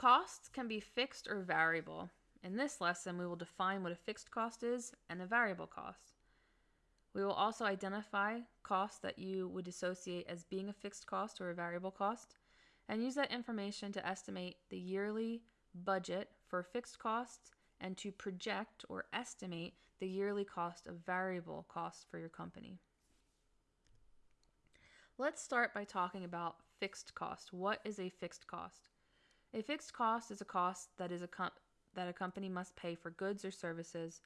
Costs can be fixed or variable. In this lesson, we will define what a fixed cost is and a variable cost. We will also identify costs that you would associate as being a fixed cost or a variable cost and use that information to estimate the yearly budget for fixed costs and to project or estimate the yearly cost of variable costs for your company. Let's start by talking about fixed cost. What is a fixed cost? A fixed cost is a cost that is a com- that a company must pay for goods or services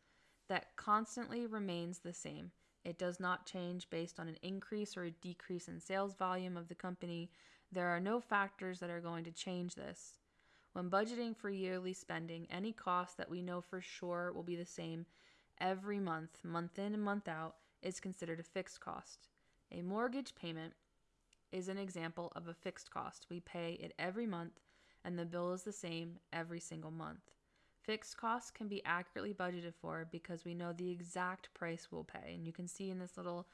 that constantly remains the same. It does not change based on an increase or a decrease in sales volume of the company. There are no factors that are going to change this. When budgeting for yearly spending, any cost that we know for sure will be the same every month, month in and month out, is considered a fixed cost. A mortgage payment is an example of a fixed cost. We pay it every month, and the bill is the same every single month. Fixed costs can be accurately budgeted for because we know the exact price we'll pay. And you can see in this little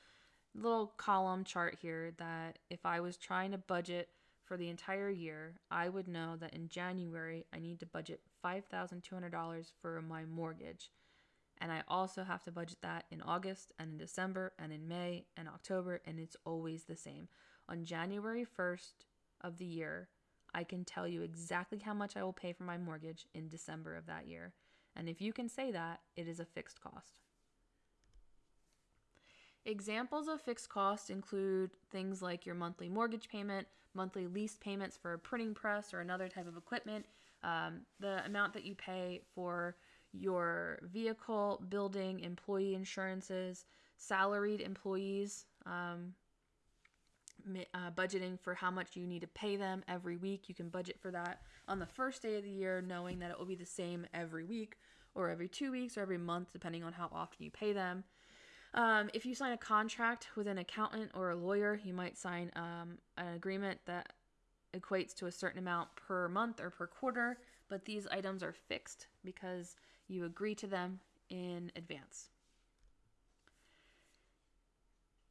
little column chart here that if I was trying to budget for the entire year, I would know that in January I need to budget $5,200 for my mortgage. And I also have to budget that in August and in December and in May and October, and it's always the same. On January 1st of the year, I can tell you exactly how much I will pay for my mortgage in December of that year. And if you can say that, it is a fixed cost. Examples of fixed costs include things like your monthly mortgage payment, monthly lease payments for a printing press or another type of equipment, um, the amount that you pay for your vehicle, building, employee insurances, salaried employees, um, uh, budgeting for how much you need to pay them every week. You can budget for that on the first day of the year, knowing that it will be the same every week or every two weeks or every month, depending on how often you pay them. Um, if you sign a contract with an accountant or a lawyer, you might sign um, an agreement that equates to a certain amount per month or per quarter, but these items are fixed because you agree to them in advance.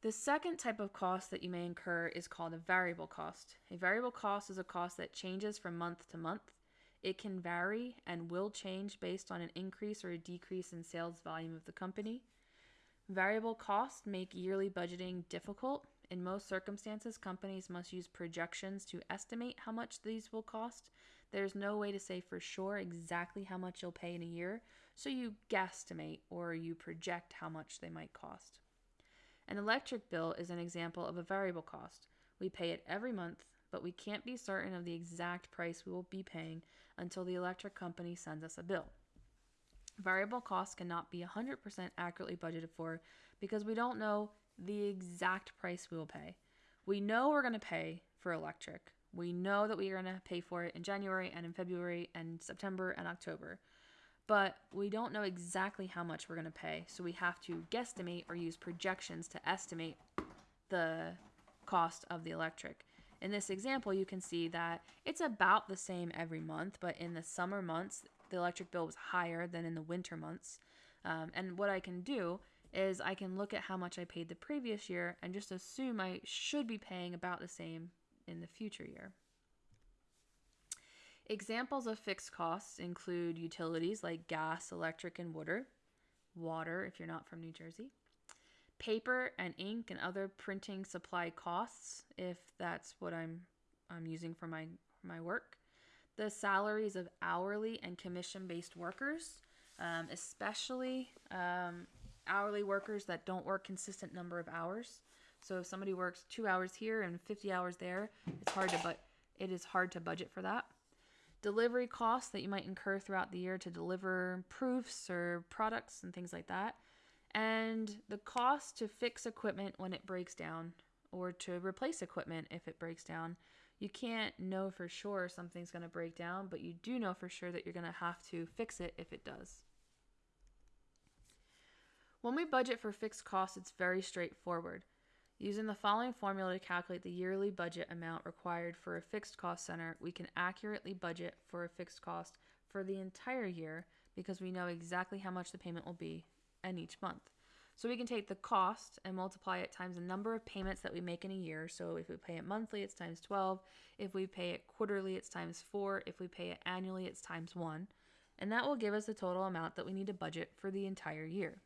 The second type of cost that you may incur is called a variable cost. A variable cost is a cost that changes from month to month. It can vary and will change based on an increase or a decrease in sales volume of the company. Variable costs make yearly budgeting difficult. In most circumstances, companies must use projections to estimate how much these will cost. There's no way to say for sure exactly how much you'll pay in a year, so you guesstimate or you project how much they might cost. An electric bill is an example of a variable cost. We pay it every month, but we can't be certain of the exact price we will be paying until the electric company sends us a bill. Variable costs cannot be 100% accurately budgeted for because we don't know the exact price we will pay. We know we're going to pay for electric. We know that we are going to pay for it in January and in February and September and October but we don't know exactly how much we're going to pay. So we have to guesstimate or use projections to estimate the cost of the electric. In this example, you can see that it's about the same every month, but in the summer months, the electric bill was higher than in the winter months. Um, and what I can do is I can look at how much I paid the previous year and just assume I should be paying about the same in the future year. Examples of fixed costs include utilities like gas, electric, and water, water if you're not from New Jersey, paper and ink and other printing supply costs if that's what I'm I'm using for my my work, the salaries of hourly and commission-based workers, um, especially um, hourly workers that don't work consistent number of hours. So if somebody works two hours here and 50 hours there, it's hard to but it is hard to budget for that delivery costs that you might incur throughout the year to deliver proofs or products and things like that, and the cost to fix equipment when it breaks down or to replace equipment if it breaks down. You can't know for sure something's going to break down, but you do know for sure that you're going to have to fix it if it does. When we budget for fixed costs, it's very straightforward. Using the following formula to calculate the yearly budget amount required for a fixed cost center, we can accurately budget for a fixed cost for the entire year because we know exactly how much the payment will be and each month. So we can take the cost and multiply it times the number of payments that we make in a year. So if we pay it monthly, it's times 12. If we pay it quarterly, it's times 4. If we pay it annually, it's times 1. And that will give us the total amount that we need to budget for the entire year.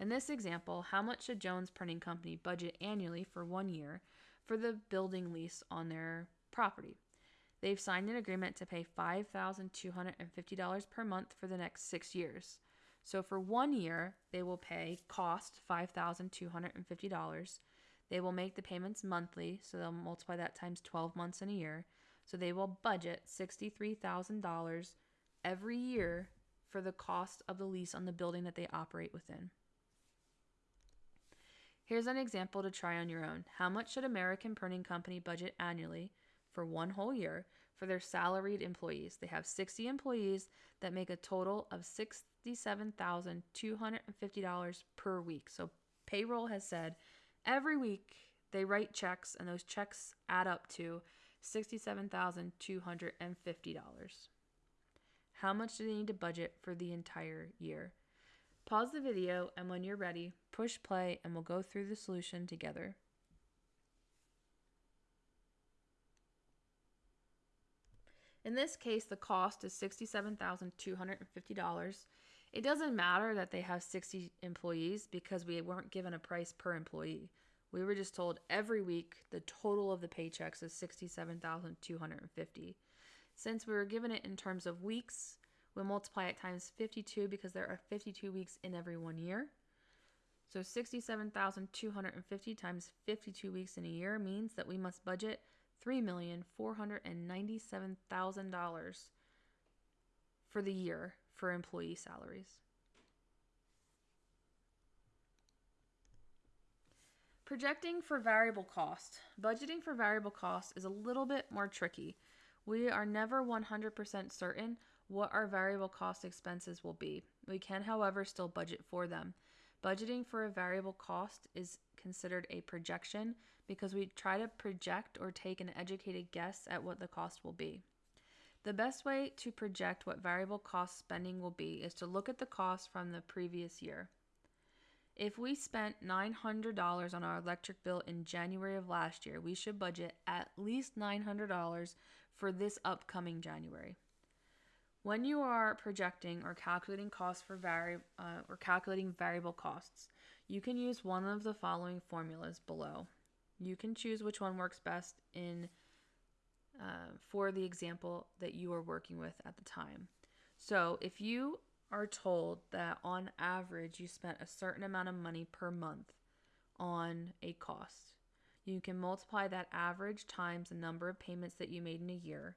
In this example, how much should Jones Printing Company budget annually for one year for the building lease on their property? They've signed an agreement to pay $5,250 per month for the next six years. So for one year, they will pay cost $5,250. They will make the payments monthly, so they'll multiply that times 12 months in a year. So they will budget $63,000 every year for the cost of the lease on the building that they operate within. Here's an example to try on your own. How much should American Printing Company budget annually for one whole year for their salaried employees? They have 60 employees that make a total of $67,250 per week. So payroll has said every week they write checks and those checks add up to $67,250. How much do they need to budget for the entire year? Pause the video and when you're ready, push play and we'll go through the solution together. In this case, the cost is $67,250. It doesn't matter that they have 60 employees because we weren't given a price per employee. We were just told every week the total of the paychecks is 67,250. Since we were given it in terms of weeks, we'll multiply it times 52 because there are 52 weeks in every one year. So 67,250 times 52 weeks in a year means that we must budget $3,497,000 for the year for employee salaries. Projecting for variable cost. Budgeting for variable cost is a little bit more tricky. We are never 100% certain what our variable cost expenses will be. We can, however, still budget for them. Budgeting for a variable cost is considered a projection because we try to project or take an educated guess at what the cost will be. The best way to project what variable cost spending will be is to look at the cost from the previous year. If we spent $900 on our electric bill in January of last year, we should budget at least $900 for this upcoming January. When you are projecting or calculating costs for vari- uh, or calculating variable costs, you can use one of the following formulas below. You can choose which one works best in uh, for the example that you are working with at the time. So if you are told that on average you spent a certain amount of money per month on a cost, you can multiply that average times the number of payments that you made in a year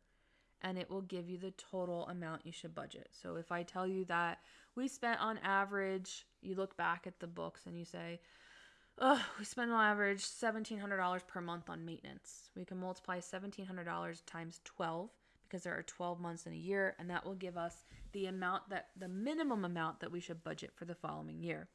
and it will give you the total amount you should budget. So if I tell you that we spent on average, you look back at the books and you say, oh, we spend on average $1,700 per month on maintenance. We can multiply $1,700 times 12 because there are 12 months in a year, and that will give us the amount that the minimum amount that we should budget for the following year.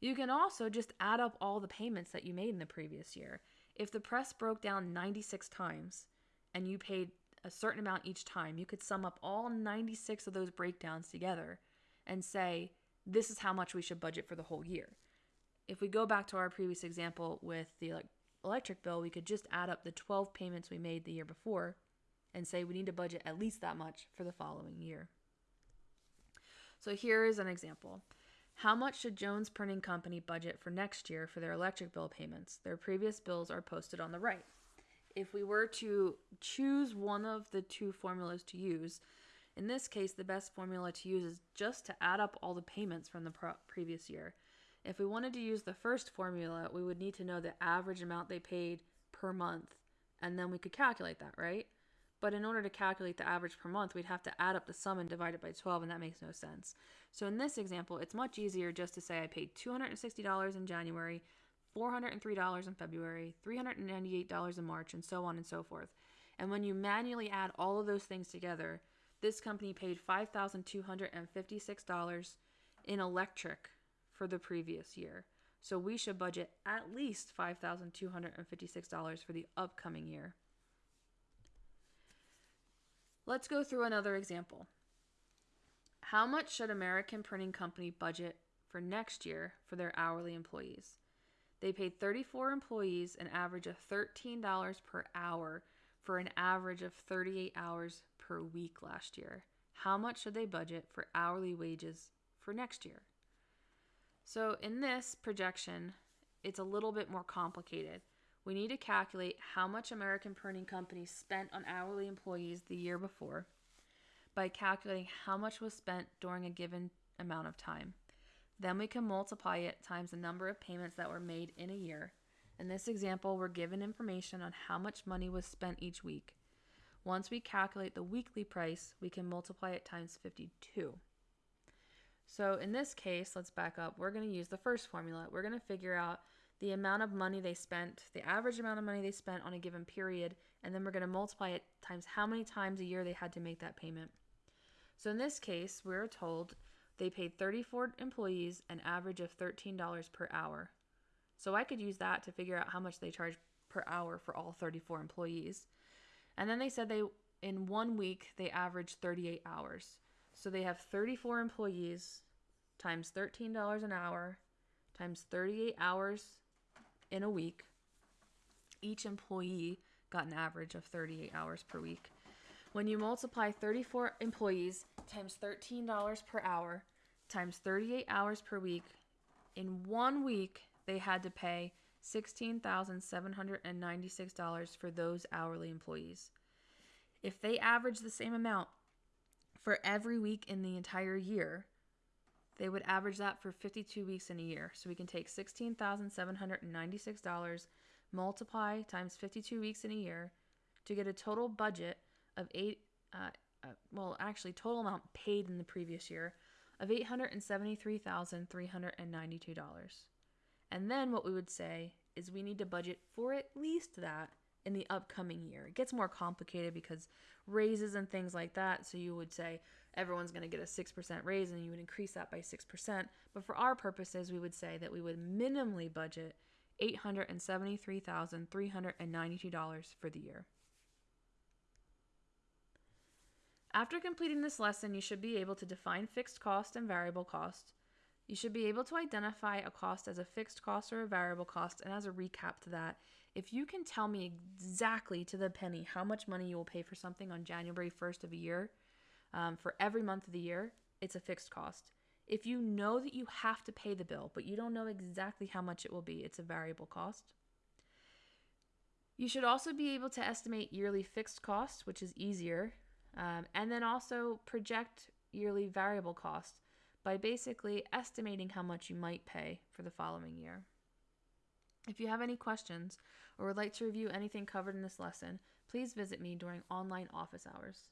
You can also just add up all the payments that you made in the previous year. If the press broke down 96 times and you paid a certain amount each time, you could sum up all 96 of those breakdowns together and say, this is how much we should budget for the whole year. If we go back to our previous example with the electric bill, we could just add up the 12 payments we made the year before and say we need to budget at least that much for the following year. So here is an example. How much should Jones Printing Company budget for next year for their electric bill payments? Their previous bills are posted on the right if we were to choose one of the two formulas to use, in this case, the best formula to use is just to add up all the payments from the previous year. If we wanted to use the first formula, we would need to know the average amount they paid per month, and then we could calculate that, right? But in order to calculate the average per month, we'd have to add up the sum and divide it by 12, and that makes no sense. So in this example, it's much easier just to say I paid $260 in January, $403 in February, $398 in March, and so on and so forth. And when you manually add all of those things together, this company paid $5,256 in electric for the previous year. So we should budget at least $5,256 for the upcoming year. Let's go through another example. How much should American Printing Company budget for next year for their hourly employees. They paid 34 employees an average of $13 per hour for an average of 38 hours per week last year. How much should they budget for hourly wages for next year? So, in this projection, it's a little bit more complicated. We need to calculate how much American printing Company spent on hourly employees the year before by calculating how much was spent during a given amount of time. Then we can multiply it times the number of payments that were made in a year. In this example, we're given information on how much money was spent each week. Once we calculate the weekly price, we can multiply it times 52. So in this case, let's back up. We're going to use the first formula. We're going to figure out the amount of money they spent, the average amount of money they spent on a given period, and then we're going to multiply it times how many times a year they had to make that payment. So in this case, we're told they paid 34 employees an average of $13 per hour. So I could use that to figure out how much they charge per hour for all 34 employees. And then they said they in one week they averaged 38 hours. So they have 34 employees times $13 an hour times 38 hours in a week. Each employee got an average of 38 hours per week. When you multiply 34 employees times $13 per hour times 38 hours per week, in one week they had to pay $16,796 for those hourly employees. If they average the same amount for every week in the entire year, they would average that for 52 weeks in a year. So we can take $16,796, multiply times 52 weeks in a year to get a total budget of eight, uh, uh, well, actually, total amount paid in the previous year of $873,392. And then what we would say is we need to budget for at least that in the upcoming year. It gets more complicated because raises and things like that. So you would say everyone's going to get a 6% raise and you would increase that by 6%. But for our purposes, we would say that we would minimally budget $873,392 for the year. After completing this lesson, you should be able to define fixed cost and variable cost. You should be able to identify a cost as a fixed cost or a variable cost. And as a recap to that, if you can tell me exactly to the penny how much money you will pay for something on January 1st of a year, um, for every month of the year, it's a fixed cost. If you know that you have to pay the bill, but you don't know exactly how much it will be, it's a variable cost. You should also be able to estimate yearly fixed costs, which is easier um, and then also project yearly variable costs by basically estimating how much you might pay for the following year. If you have any questions or would like to review anything covered in this lesson, please visit me during online office hours.